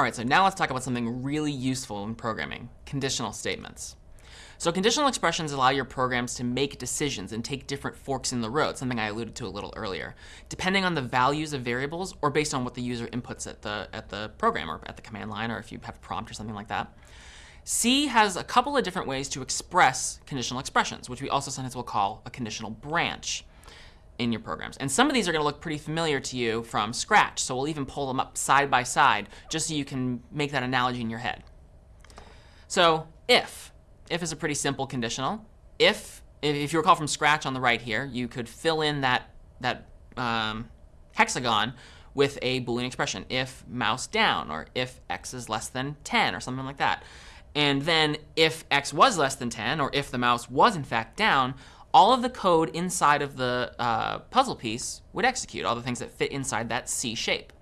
All right, so now let's talk about something really useful in programming, conditional statements. So conditional expressions allow your programs to make decisions and take different forks in the road, something I alluded to a little earlier, depending on the values of variables or based on what the user inputs at the, at the program or at the command line or if you have a prompt or something like that. C has a couple of different ways to express conditional expressions, which we also sometimes will call a conditional branch in your programs. And some of these are going to look pretty familiar to you from Scratch, so we'll even pull them up side by side just so you can make that analogy in your head. So if, if is a pretty simple conditional. If, if you recall from Scratch on the right here, you could fill in that, that um, hexagon with a Boolean expression, if mouse down, or if x is less than 10, or something like that. And then if x was less than 10, or if the mouse was in fact down, all of the code inside of the uh, puzzle piece would execute, all the things that fit inside that C shape.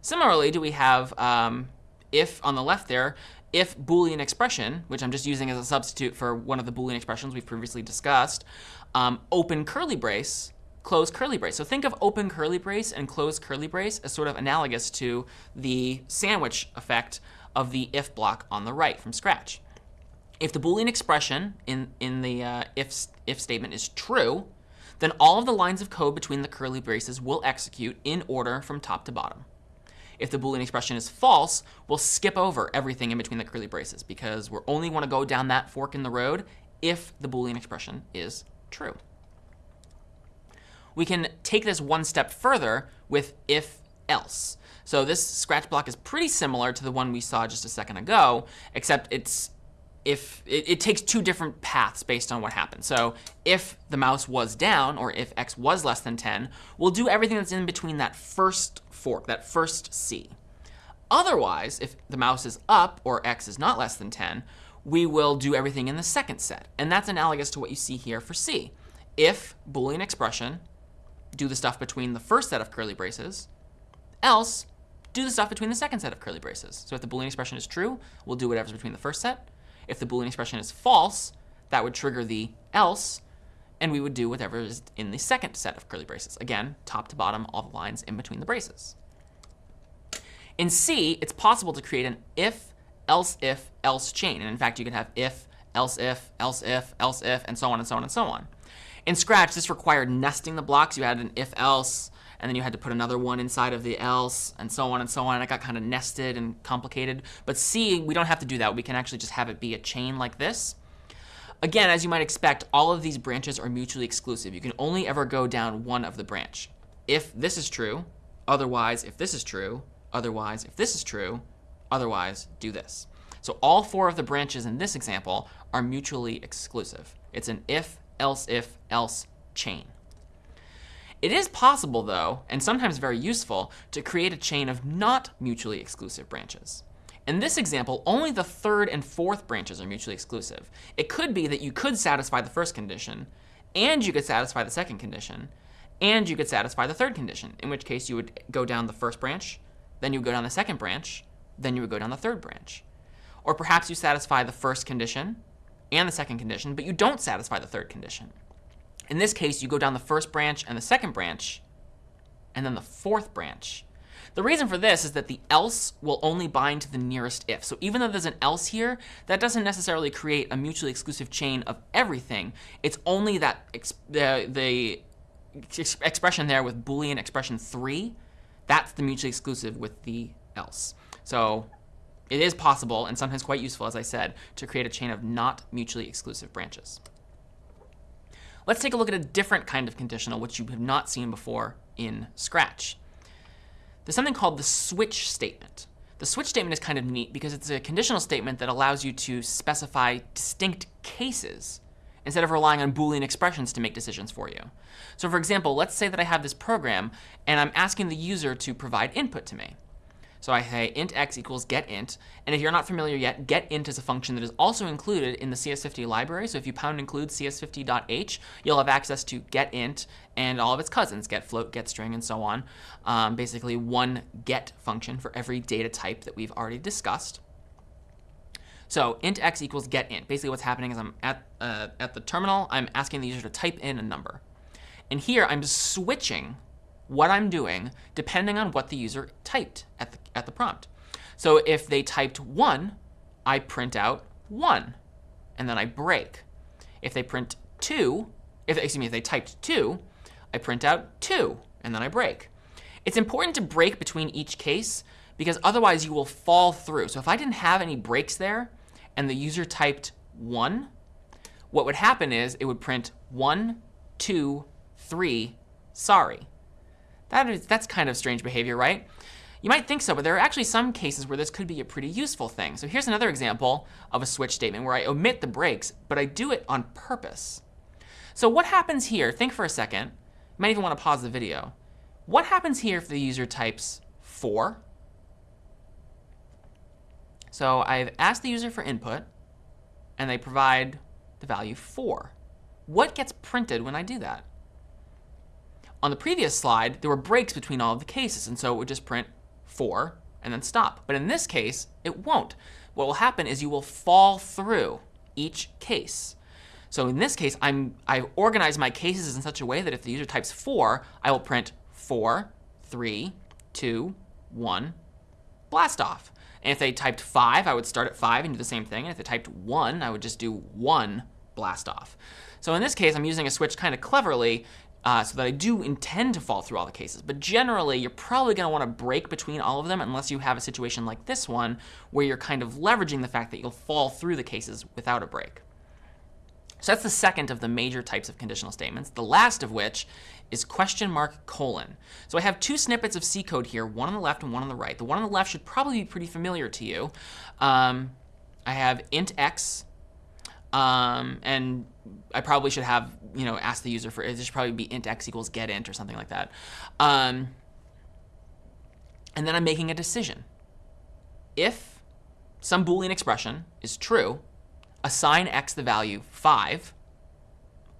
Similarly, do we have um, if on the left there, if Boolean expression, which I'm just using as a substitute for one of the Boolean expressions we've previously discussed, um, open curly brace, close curly brace. So think of open curly brace and close curly brace as sort of analogous to the sandwich effect of the if block on the right from Scratch. If the Boolean expression in, in the uh, if, if statement is true, then all of the lines of code between the curly braces will execute in order from top to bottom. If the Boolean expression is false, we'll skip over everything in between the curly braces because we only want to go down that fork in the road if the Boolean expression is true. We can take this one step further with if else. So this Scratch block is pretty similar to the one we saw just a second ago, except it's if it, it, takes two different paths based on what happened. So if the mouse was down, or if x was less than 10, we'll do everything that's in between that first fork, that first C. Otherwise, if the mouse is up, or x is not less than 10, we will do everything in the second set. And that's analogous to what you see here for C. If Boolean expression, do the stuff between the first set of curly braces, else do the stuff between the second set of curly braces. So if the Boolean expression is true, we'll do whatever's between the first set. If the Boolean expression is false, that would trigger the else, and we would do whatever is in the second set of curly braces. Again, top to bottom, all the lines in between the braces. In C, it's possible to create an if, else if, else chain. And in fact, you can have if, else if, else if, else if, and so on and so on and so on. In Scratch, this required nesting the blocks. You had an if else, and then you had to put another one inside of the else, and so on and so on. And it got kind of nested and complicated. But C, we don't have to do that. We can actually just have it be a chain like this. Again, as you might expect, all of these branches are mutually exclusive. You can only ever go down one of the branch. If this is true, otherwise, if this is true, otherwise, if this is true, otherwise, do this. So all four of the branches in this example are mutually exclusive. It's an if, else if, else chain. It is possible, though, and sometimes very useful, to create a chain of not mutually exclusive branches. In this example, only the third and fourth branches are mutually exclusive. It could be that you could satisfy the first condition, and you could satisfy the second condition, and you could satisfy the third condition, in which case you would go down the first branch, then you would go down the second branch, then you would go down the third branch. Or perhaps you satisfy the first condition and the second condition, but you don't satisfy the third condition. In this case, you go down the first branch and the second branch, and then the fourth branch. The reason for this is that the else will only bind to the nearest if. So even though there's an else here, that doesn't necessarily create a mutually exclusive chain of everything. It's only that the, the expression there with Boolean expression 3, that's the mutually exclusive with the else. So it is possible, and sometimes quite useful, as I said, to create a chain of not mutually exclusive branches. Let's take a look at a different kind of conditional, which you have not seen before in Scratch. There's something called the switch statement. The switch statement is kind of neat because it's a conditional statement that allows you to specify distinct cases instead of relying on Boolean expressions to make decisions for you. So for example, let's say that I have this program and I'm asking the user to provide input to me. So I say int x equals get int. And if you're not familiar yet, get int is a function that is also included in the CS50 library. So if you pound include cs50.h, you'll have access to get int and all of its cousins, get float, get string, and so on. Um, basically one get function for every data type that we've already discussed. So int x equals get int. Basically what's happening is I'm at, uh, at the terminal, I'm asking the user to type in a number. And here I'm switching what I'm doing depending on what the user typed at the, at the prompt. So if they typed 1, I print out 1, and then I break. If they print 2, if, excuse me, if they typed 2, I print out 2, and then I break. It's important to break between each case because otherwise you will fall through. So if I didn't have any breaks there and the user typed 1, what would happen is it would print 1, 2, 3, sorry. That is, that's kind of strange behavior, right? You might think so, but there are actually some cases where this could be a pretty useful thing. So here's another example of a switch statement where I omit the breaks, but I do it on purpose. So what happens here? Think for a second. You might even want to pause the video. What happens here if the user types 4? So I've asked the user for input, and they provide the value 4. What gets printed when I do that? On the previous slide, there were breaks between all of the cases, and so it would just print 4 and then stop. But in this case, it won't. What will happen is you will fall through each case. So in this case, I'm, I've organized my cases in such a way that if the user types 4, I will print 4, 3, 2, 1, blast off. And if they typed 5, I would start at 5 and do the same thing. And if they typed 1, I would just do 1, blast off. So in this case, I'm using a switch kind of cleverly uh, so that I do intend to fall through all the cases. But generally, you're probably going to want to break between all of them unless you have a situation like this one where you're kind of leveraging the fact that you'll fall through the cases without a break. So that's the second of the major types of conditional statements, the last of which is question mark colon. So I have two snippets of C code here, one on the left and one on the right. The one on the left should probably be pretty familiar to you. Um, I have int x, um, and I probably should have, you know, ask the user for, it should probably be int x equals get int or something like that. Um, and then I'm making a decision. If some Boolean expression is true, assign x the value 5.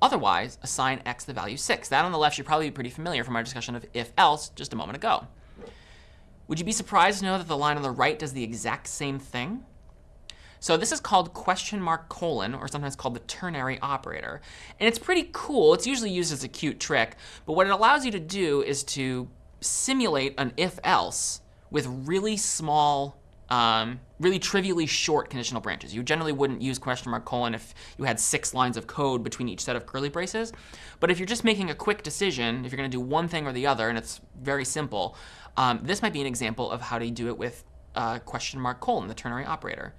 Otherwise, assign x the value 6. That on the left should probably be pretty familiar from our discussion of if-else just a moment ago. Would you be surprised to know that the line on the right does the exact same thing? So this is called question mark colon, or sometimes called the ternary operator. And it's pretty cool. It's usually used as a cute trick. But what it allows you to do is to simulate an if-else with really small, um, really trivially short conditional branches. You generally wouldn't use question mark colon if you had six lines of code between each set of curly braces. But if you're just making a quick decision, if you're going to do one thing or the other, and it's very simple, um, this might be an example of how to do it with uh, question mark colon, the ternary operator.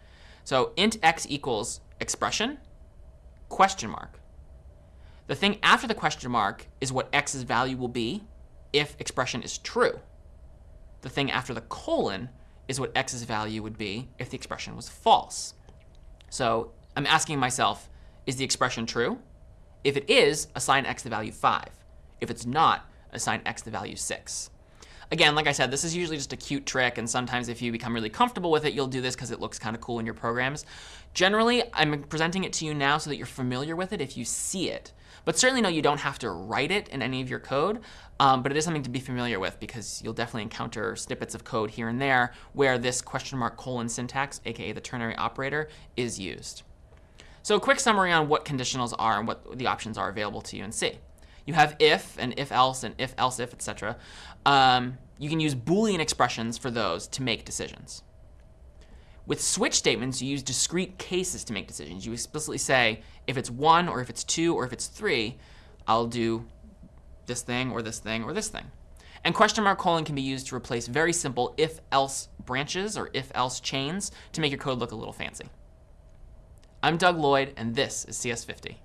So int x equals expression, question mark. The thing after the question mark is what x's value will be if expression is true. The thing after the colon is what x's value would be if the expression was false. So I'm asking myself, is the expression true? If it is, assign x the value 5. If it's not, assign x the value 6. Again, like I said, this is usually just a cute trick, and sometimes if you become really comfortable with it, you'll do this because it looks kind of cool in your programs. Generally, I'm presenting it to you now so that you're familiar with it if you see it. But certainly, no, you don't have to write it in any of your code, um, but it is something to be familiar with because you'll definitely encounter snippets of code here and there where this question mark colon syntax, aka the ternary operator, is used. So a quick summary on what conditionals are and what the options are available to you in C. You have if and if else and if else if, etc. Um, you can use Boolean expressions for those to make decisions. With switch statements, you use discrete cases to make decisions. You explicitly say, if it's 1 or if it's 2 or if it's 3, I'll do this thing or this thing or this thing. And question mark colon can be used to replace very simple if-else branches or if-else chains to make your code look a little fancy. I'm Doug Lloyd, and this is CS50.